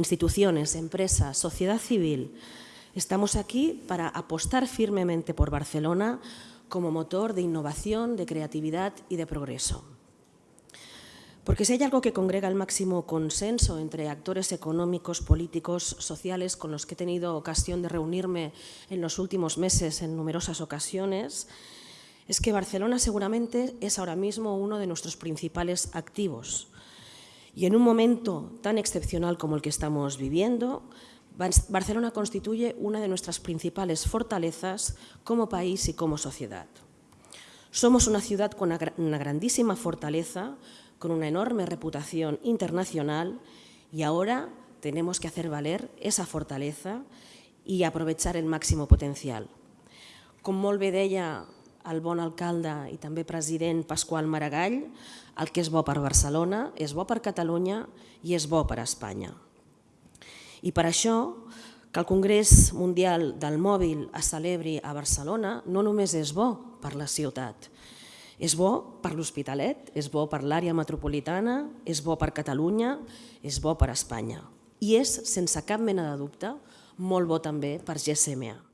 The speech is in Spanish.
instituciones, empresas, sociedad civil, estamos aquí para apostar firmemente por Barcelona como motor de innovación, de creatividad y de progreso. Porque si hay algo que congrega el máximo consenso entre actores económicos, políticos, sociales con los que he tenido ocasión de reunirme en los últimos meses en numerosas ocasiones, es que Barcelona seguramente es ahora mismo uno de nuestros principales activos. Y en un momento tan excepcional como el que estamos viviendo, Barcelona constituye una de nuestras principales fortalezas como país y como sociedad. Somos una ciudad con una grandísima fortaleza, con una enorme reputación internacional y ahora tenemos que hacer valer esa fortaleza i aprovechar el màxim potencial. Com molt bé deia el bon alcalde i també president Pasqual Maragall, el que és bo per Barcelona és bo per Catalunya i és bo per Espanya. I per això que el Congrés Mundial del Mòbil es celebri a Barcelona no només és bo per la ciutat, és bo per l'Hospitalet, és bo per l'àrea metropolitana, és bo per Catalunya, és bo per Espanya. I és, sense cap mena de dubte, molt bo també per GSMA.